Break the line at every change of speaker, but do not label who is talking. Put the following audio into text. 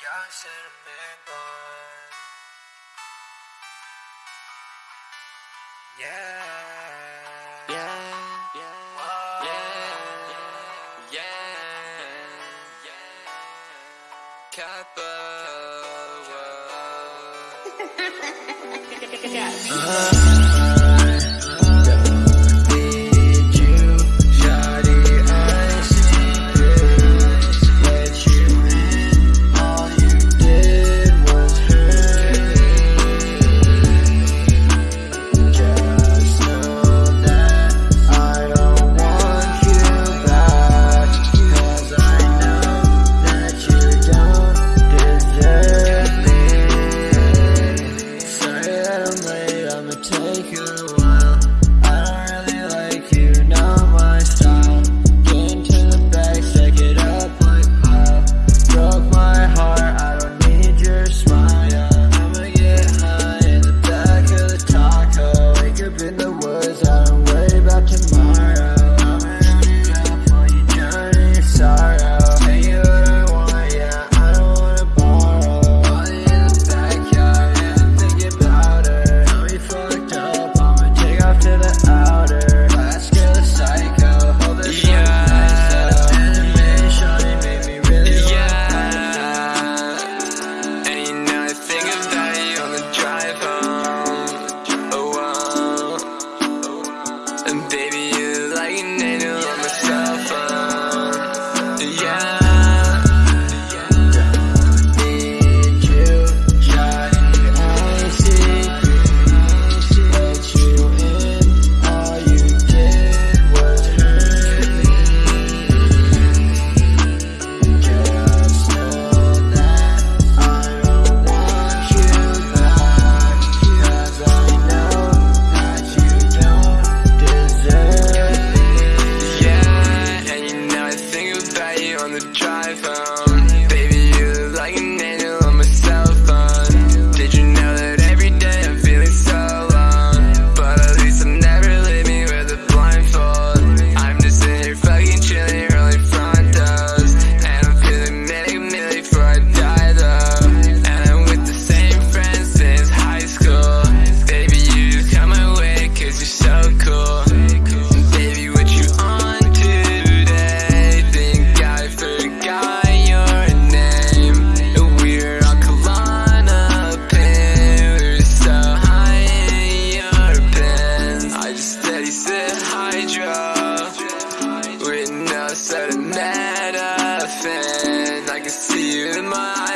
Yeah, I. Yeah. Yeah.
Yeah. Yeah. Uh -huh. Baby, you like alma.